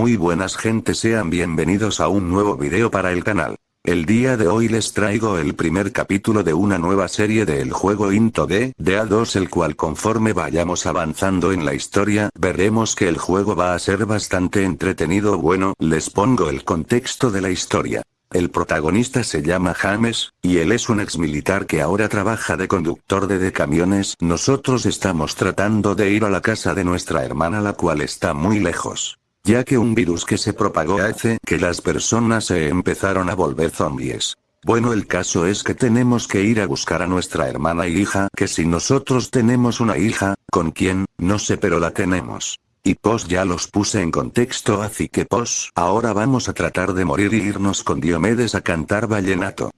Muy buenas gente sean bienvenidos a un nuevo video para el canal. El día de hoy les traigo el primer capítulo de una nueva serie del juego Into D, DA2 el cual conforme vayamos avanzando en la historia, veremos que el juego va a ser bastante entretenido bueno, les pongo el contexto de la historia. El protagonista se llama James, y él es un ex militar que ahora trabaja de conductor de, de camiones. Nosotros estamos tratando de ir a la casa de nuestra hermana la cual está muy lejos. Ya que un virus que se propagó hace que las personas se empezaron a volver zombies. Bueno el caso es que tenemos que ir a buscar a nuestra hermana y hija, que si nosotros tenemos una hija, ¿con quién? No sé pero la tenemos. Y pos ya los puse en contexto así que pos, ahora vamos a tratar de morir y irnos con Diomedes a cantar vallenato.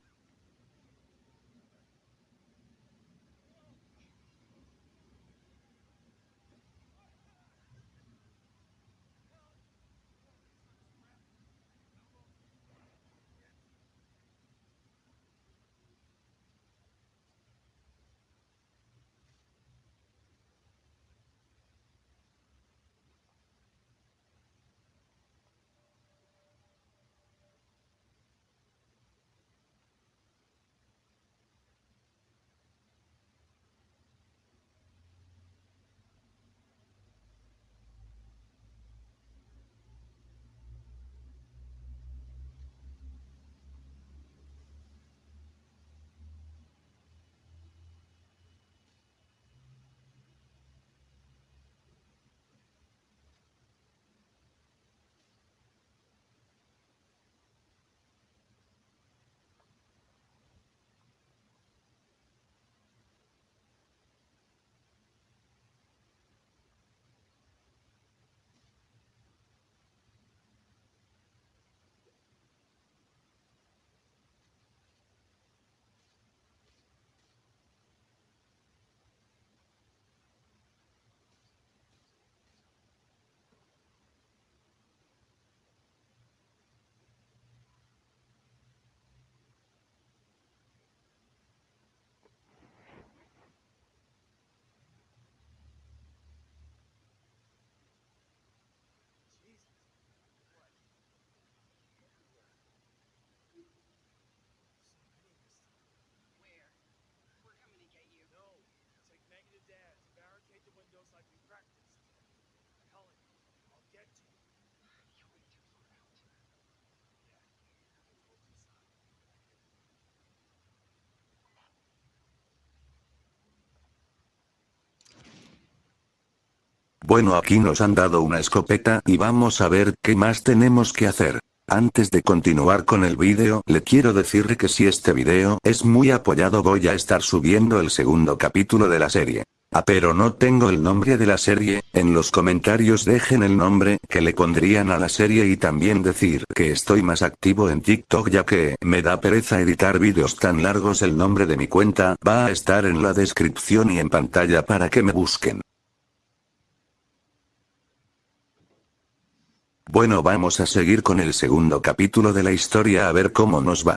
Bueno aquí nos han dado una escopeta y vamos a ver qué más tenemos que hacer. Antes de continuar con el vídeo, le quiero decir que si este vídeo es muy apoyado voy a estar subiendo el segundo capítulo de la serie. Ah pero no tengo el nombre de la serie, en los comentarios dejen el nombre que le pondrían a la serie y también decir que estoy más activo en TikTok ya que me da pereza editar vídeos tan largos el nombre de mi cuenta va a estar en la descripción y en pantalla para que me busquen. Bueno vamos a seguir con el segundo capítulo de la historia a ver cómo nos va.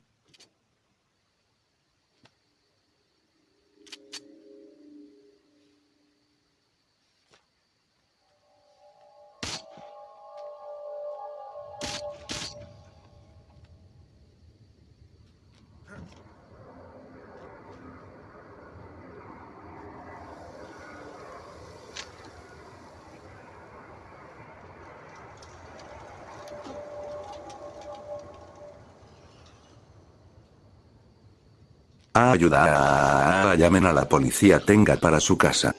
Ah, ayuda. Ah, llamen a la policía tenga para su casa.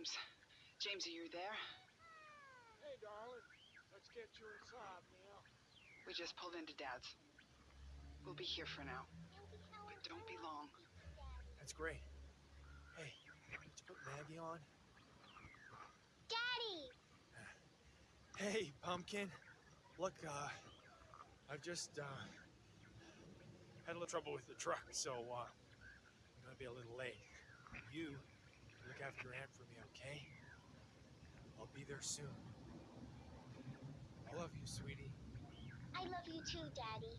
James. James, are you there? Hey, darling. Let's get you inside now. We just pulled into Dad's. We'll be here for now. But don't be long. That's great. Hey, did you put Maggie on? Daddy! Hey, Pumpkin. Look, uh, I've just, uh, had a little trouble with the truck, so, uh, I'm gonna be a little late. You look after your aunt for me, okay? I'll be there soon. I love you, sweetie. I love you too, Daddy.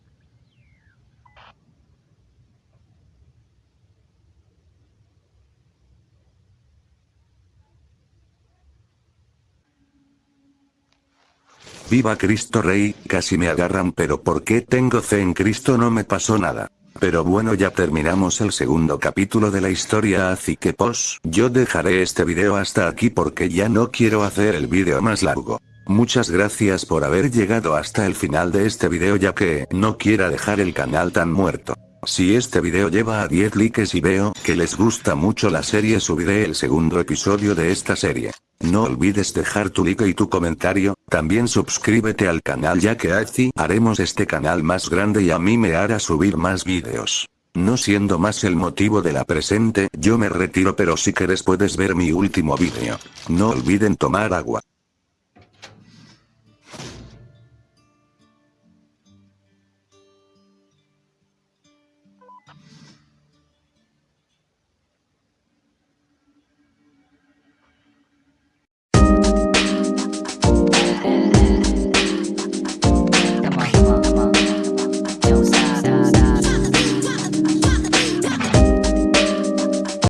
Viva Cristo Rey, casi me agarran pero ¿por qué tengo fe en Cristo no me pasó nada? Pero bueno ya terminamos el segundo capítulo de la historia así que pos, yo dejaré este video hasta aquí porque ya no quiero hacer el video más largo. Muchas gracias por haber llegado hasta el final de este video ya que no quiera dejar el canal tan muerto. Si este video lleva a 10 likes y veo que les gusta mucho la serie subiré el segundo episodio de esta serie. No olvides dejar tu like y tu comentario, también suscríbete al canal ya que así haremos este canal más grande y a mí me hará subir más vídeos. No siendo más el motivo de la presente, yo me retiro pero si quieres puedes ver mi último vídeo. No olviden tomar agua.